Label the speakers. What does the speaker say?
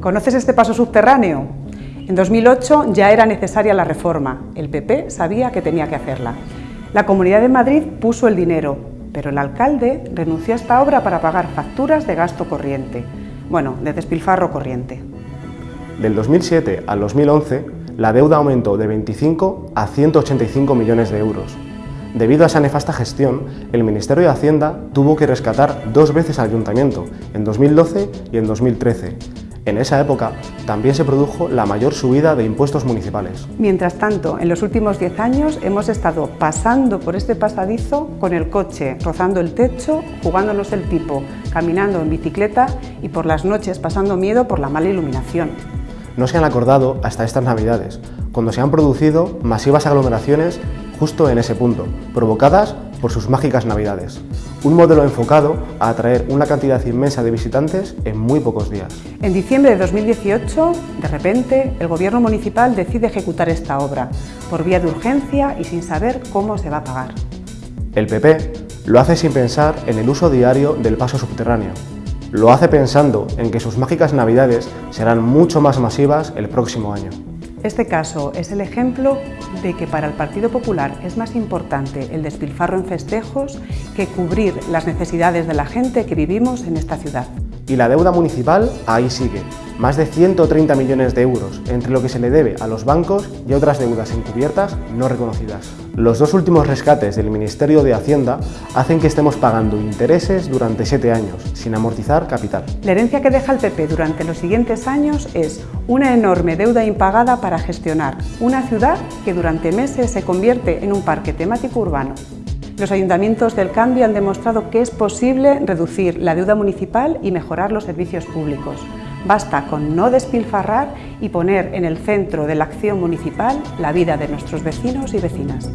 Speaker 1: ¿Conoces este paso subterráneo? En 2008 ya era necesaria la reforma, el PP sabía que tenía que hacerla. La Comunidad de Madrid puso el dinero, pero el alcalde renunció a esta obra para pagar facturas de gasto corriente, bueno, de despilfarro corriente.
Speaker 2: Del 2007 al 2011, la deuda aumentó de 25 a 185 millones de euros. Debido a esa nefasta gestión, el Ministerio de Hacienda tuvo que rescatar dos veces al Ayuntamiento, en 2012 y en 2013. En esa época también se produjo la mayor subida de impuestos municipales.
Speaker 1: Mientras tanto, en los últimos 10 años hemos estado pasando por este pasadizo con el coche, rozando el techo, jugándonos el tipo, caminando en bicicleta y por las noches pasando miedo por la mala iluminación.
Speaker 2: No se han acordado hasta estas navidades, cuando se han producido masivas aglomeraciones justo en ese punto, provocadas por sus mágicas navidades. Un modelo enfocado a atraer una cantidad inmensa de visitantes en muy pocos días.
Speaker 1: En diciembre de 2018, de repente, el gobierno municipal decide ejecutar esta obra, por vía de urgencia y sin saber cómo se va a pagar.
Speaker 2: El PP lo hace sin pensar en el uso diario del paso subterráneo. Lo hace pensando en que sus mágicas navidades serán mucho más masivas el próximo año.
Speaker 1: Este caso es el ejemplo de que para el Partido Popular es más importante el despilfarro en festejos que cubrir las necesidades de la gente que vivimos en esta ciudad.
Speaker 2: Y la deuda municipal ahí sigue, más de 130 millones de euros, entre lo que se le debe a los bancos y otras deudas encubiertas no reconocidas. Los dos últimos rescates del Ministerio de Hacienda hacen que estemos pagando intereses durante siete años, sin amortizar capital.
Speaker 1: La herencia que deja el PP durante los siguientes años es una enorme deuda impagada para gestionar una ciudad que durante meses se convierte en un parque temático urbano. Los ayuntamientos del cambio han demostrado que es posible reducir la deuda municipal y mejorar los servicios públicos. Basta con no despilfarrar y poner en el centro de la acción municipal la vida de nuestros vecinos y vecinas.